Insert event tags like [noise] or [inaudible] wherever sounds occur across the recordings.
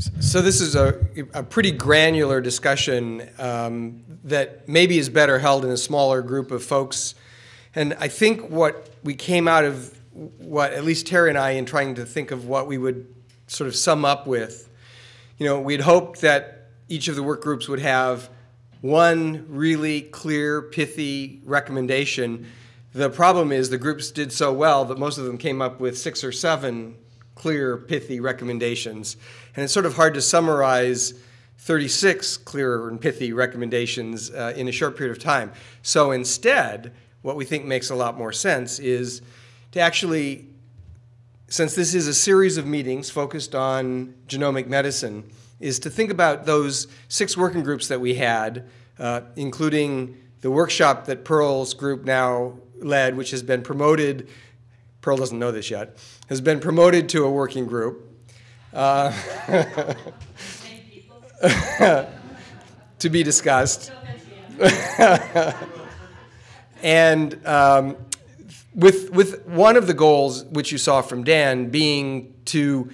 So this is a, a pretty granular discussion um, that maybe is better held in a smaller group of folks. And I think what we came out of, what at least Terry and I, in trying to think of what we would sort of sum up with, you know, we'd hoped that each of the work groups would have one really clear, pithy recommendation. The problem is the groups did so well that most of them came up with six or seven clear, pithy recommendations. And it's sort of hard to summarize 36 clear and pithy recommendations uh, in a short period of time. So instead, what we think makes a lot more sense is to actually, since this is a series of meetings focused on genomic medicine, is to think about those six working groups that we had, uh, including the workshop that Pearl's group now led, which has been promoted Pearl doesn't know this yet, has been promoted to a working group. Uh, [laughs] to be discussed. [laughs] and um, with, with one of the goals, which you saw from Dan, being to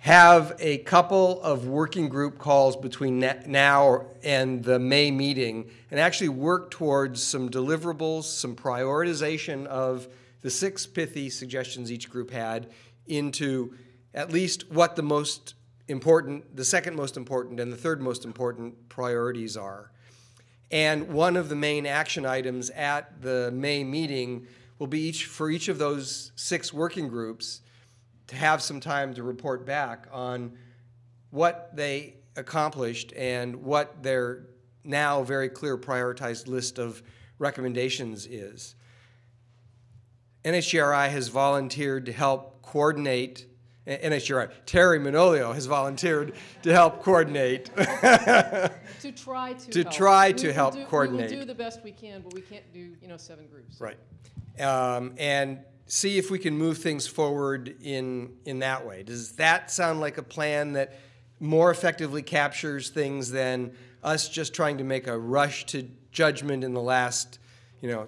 have a couple of working group calls between now and the May meeting and actually work towards some deliverables, some prioritization of the six pithy suggestions each group had into at least what the most important, the second most important, and the third most important priorities are. And one of the main action items at the May meeting will be each for each of those six working groups to have some time to report back on what they accomplished and what their now very clear prioritized list of recommendations is. NHGRI has volunteered to help coordinate NHGRI. Terry Manolio has volunteered to help coordinate. to try to, to help. try to help do, coordinate. We will do the best we can, but we can't do you know seven groups. Right, um, and see if we can move things forward in in that way. Does that sound like a plan that more effectively captures things than us just trying to make a rush to judgment in the last, you know,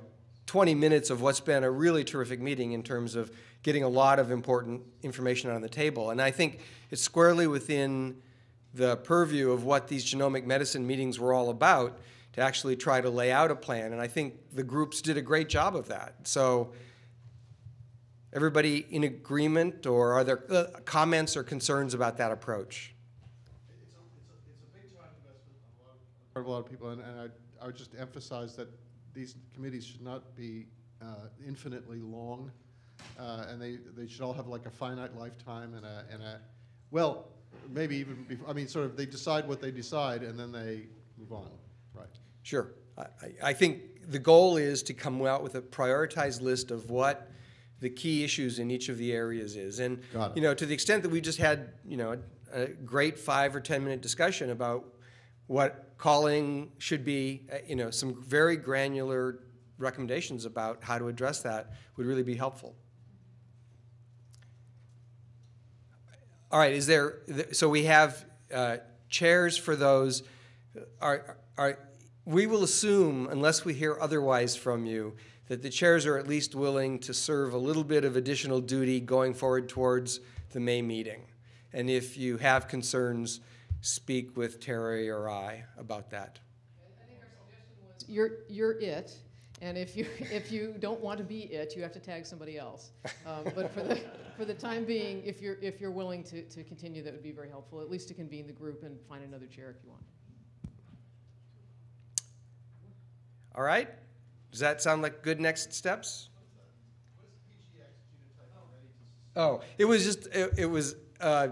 20 minutes of what's been a really terrific meeting in terms of getting a lot of important information on the table. And I think it's squarely within the purview of what these genomic medicine meetings were all about to actually try to lay out a plan. And I think the groups did a great job of that. So everybody in agreement or are there uh, comments or concerns about that approach? It's a, it's a, it's a big time investment a lot of people, and, and I, I would just emphasize that these committees should not be uh, infinitely long, uh, and they, they should all have like a finite lifetime and a, and a, well, maybe even before, I mean, sort of they decide what they decide and then they move on, right? Sure. I, I think the goal is to come out with a prioritized list of what the key issues in each of the areas is. And, you know, to the extent that we just had, you know, a, a great five or 10 minute discussion about what calling should be, uh, you know, some very granular recommendations about how to address that would really be helpful. All right, is there, so we have uh, chairs for those. Are, are, we will assume, unless we hear otherwise from you, that the chairs are at least willing to serve a little bit of additional duty going forward towards the May meeting. And if you have concerns, speak with Terry or I about that. I think our suggestion was you're, you're it, and if you, [laughs] if you don't want to be it, you have to tag somebody else. Um, but for the, for the time being, if you're, if you're willing to, to continue, that would be very helpful, at least to convene the group and find another chair if you want. All right? Does that sound like good next steps? Oh, it was just, it, it was, uh,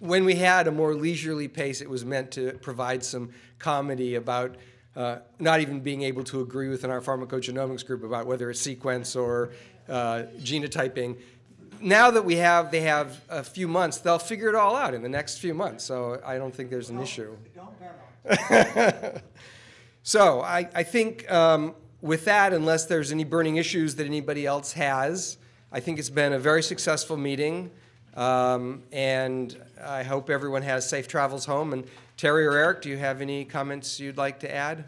when we had a more leisurely pace, it was meant to provide some comedy about uh, not even being able to agree within our pharmacogenomics group about whether it's sequence or uh, genotyping. Now that we have, they have a few months, they'll figure it all out in the next few months. So I don't think there's an issue. [laughs] so I, I think um, with that, unless there's any burning issues that anybody else has, I think it's been a very successful meeting. Um, and I hope everyone has safe travels home. And Terry or Eric, do you have any comments you'd like to add?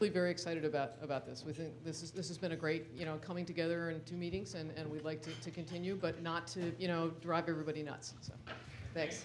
Really very excited about, about this. We think this is, this has been a great, you know, coming together in two meetings, and, and we'd like to, to continue, but not to, you know, drive everybody nuts, so, thanks.